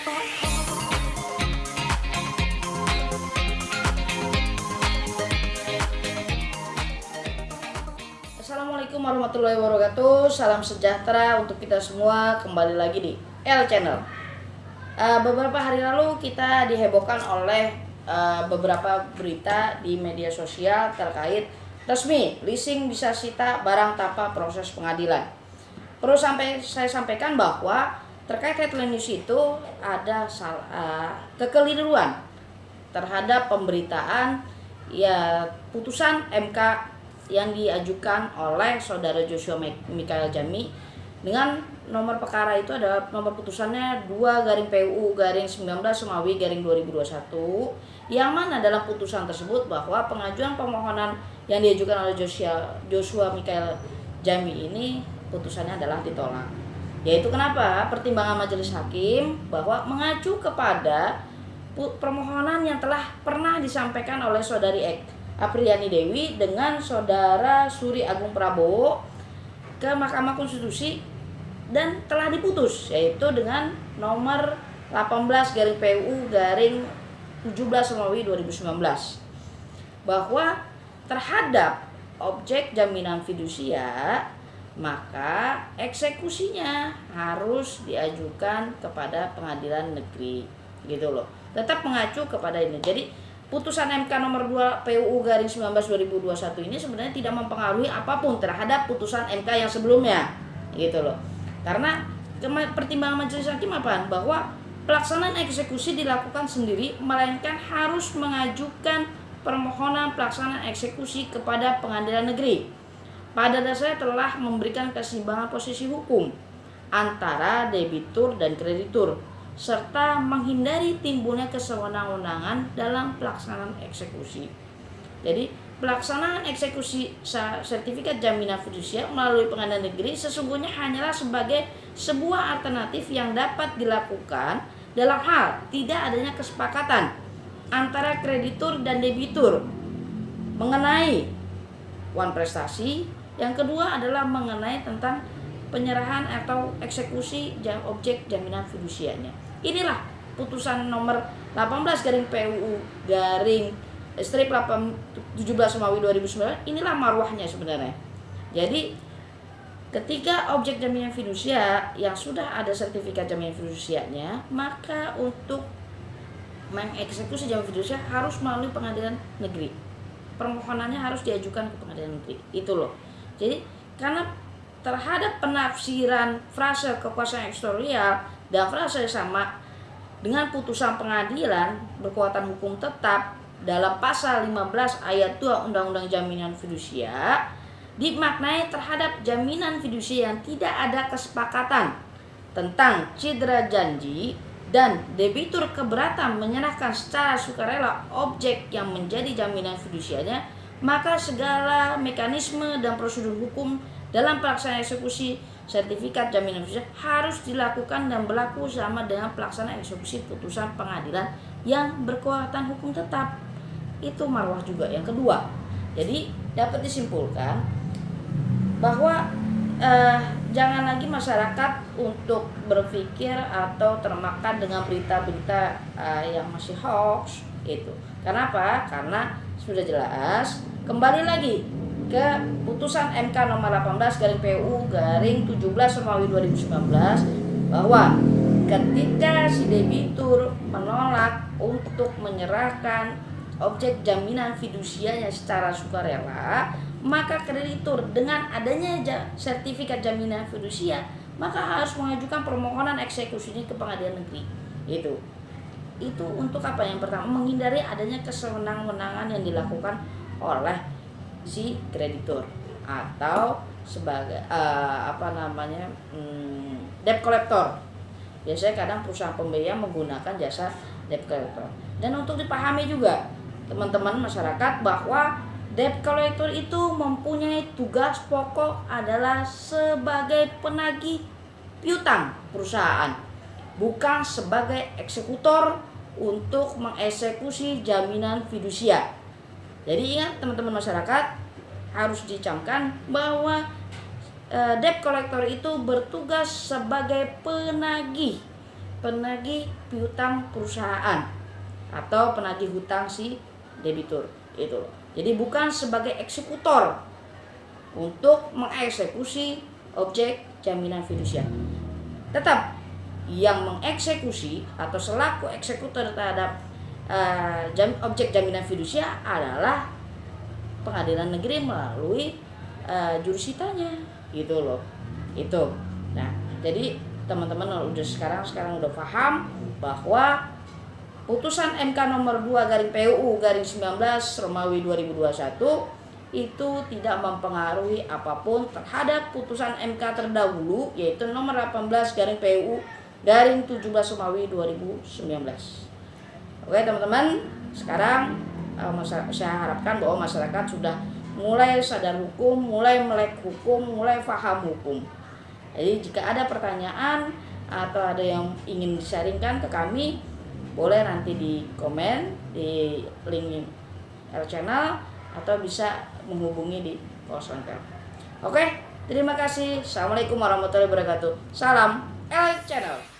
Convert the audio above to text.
Assalamualaikum warahmatullahi wabarakatuh. Salam sejahtera untuk kita semua. Kembali lagi di L Channel. Uh, Beberapa hari lalu kita dihebohkan oleh uh, beberapa berita di media sosial terkait resmi leasing bisa sita barang tanpa proses pengadilan. Perlu sampai saya sampaikan bahwa terkait headline news itu ada salah, uh, kekeliruan terhadap pemberitaan ya putusan MK yang diajukan oleh saudara Joshua Mikael Jami dengan nomor perkara itu adalah nomor putusannya 2 garing PUU garing 19 Semawi garing 2021 yang mana dalam putusan tersebut bahwa pengajuan permohonan yang diajukan oleh Joshua, Joshua Mikael Jami ini putusannya adalah ditolak yaitu kenapa? Pertimbangan majelis hakim bahwa mengacu kepada permohonan yang telah pernah disampaikan oleh saudari Ek Apriani Dewi dengan saudara Suri Agung Prabowo ke Mahkamah Konstitusi dan telah diputus yaitu dengan nomor 18 garing PU garing 17 Romawi 2019 bahwa terhadap objek jaminan fidusia maka eksekusinya harus diajukan kepada pengadilan negeri. Gitu loh. Tetap mengacu kepada ini. Jadi putusan MK nomor 2 PUU garing 19 2021 ini sebenarnya tidak mempengaruhi apa pun terhadap putusan MK yang sebelumnya. Gitu loh. Karena pertimbangan majelis hakim apa? Bahwa pelaksanaan eksekusi dilakukan sendiri melainkan harus mengajukan permohonan pelaksanaan eksekusi kepada pengadilan negeri pada dasarnya telah memberikan keseimbangan posisi hukum antara debitur dan kreditur serta menghindari timbulnya kesewenang-wenangan dalam pelaksanaan eksekusi. Jadi, pelaksanaan eksekusi sertifikat jaminan fidusia melalui pengadilan negeri sesungguhnya hanyalah sebagai sebuah alternatif yang dapat dilakukan dalam hal tidak adanya kesepakatan antara kreditur dan debitur mengenai uang prestasi. Yang kedua adalah mengenai tentang penyerahan atau eksekusi objek jaminan fidusianya. Inilah putusan nomor 18 garing PUU garing strip 17 Romawi 2009 inilah marwahnya sebenarnya. Jadi ketika objek jaminan fidusia yang sudah ada sertifikat jaminan fidusianya, maka untuk mengeksekusi jaminan fidusia harus melalui pengadilan negeri. Permohonannya harus diajukan ke pengadilan negeri. Itu loh. Jadi karena terhadap penafsiran frase kekuasaan ekstratorial dan frasa sama dengan putusan pengadilan berkekuatan hukum tetap dalam pasal 15 ayat 2 Undang-Undang Jaminan Fidusia dimaknai terhadap jaminan fidusia yang tidak ada kesepakatan tentang cedera janji dan debitur keberatan menyerahkan secara sukarela objek yang menjadi jaminan fidusianya maka segala mekanisme dan prosedur hukum dalam pelaksanaan eksekusi sertifikat jaminan fidusia harus dilakukan dan berlaku sama dengan pelaksanaan eksekusi putusan pengadilan yang berkekuatan hukum tetap. Itu marwah juga yang kedua. Jadi dapat disimpulkan bahwa eh, jangan lagi masyarakat untuk berpikir atau termakan dengan berita-berita eh, yang masih hoax itu. Kenapa? Karena sudah jelas. Kembali lagi ke putusan MK nomor 18 garing PU garing 17 Romawi 2019 bahwa ketika si debitur menolak untuk menyerahkan objek jaminan fidusianya secara sukarela maka kreditur dengan adanya sertifikat jaminan fidusia maka harus mengajukan permohonan eksekusi ini ke pengadilan negeri. Itu itu untuk apa? Yang pertama menghindari adanya kesewenang-wenangan yang dilakukan oleh si kreditur atau sebagai uh, apa namanya hmm, debt collector. Biasanya kadang perusahaan pembiayaan menggunakan jasa debt collector. Dan untuk dipahami juga teman-teman masyarakat bahwa debt collector itu mempunyai tugas pokok adalah sebagai penagih piutang perusahaan bukan sebagai eksekutor untuk mengeksekusi jaminan fidusia jadi ingat teman-teman masyarakat harus dicamkan bahwa e, debt collector itu bertugas sebagai penagih penagih piutang perusahaan atau penagih hutang si debitur itu. Jadi bukan sebagai eksekutor untuk mengeksekusi objek jaminan fidusia. Tetap yang mengeksekusi atau selaku eksekutor terhadap uh, jam, objek jaminan fidusia adalah pengadilan negeri melalui uh, jurusitanya gitu loh. Itu. Nah jadi teman-teman udah sekarang sekarang udah paham bahwa putusan MK nomor 2 garing PUU garing 19 Romawi 2021 itu tidak mempengaruhi apa pun terhadap putusan MK terdahulu yaitu nomor 18 garing PUU garing 17 Romawi 2019 Oke teman-teman, sekarang uh, saya harapkan bahwa masyarakat sudah mulai sadar hukum, mulai melek hukum, mulai paham hukum. Jadi jika ada pertanyaan atau ada yang ingin disaringkan ke kami, boleh nanti di komen di link L channel atau bisa menghubungi di lengkap. Oke, terima kasih. Assalamualaikum warahmatullahi wabarakatuh. Salam L channel.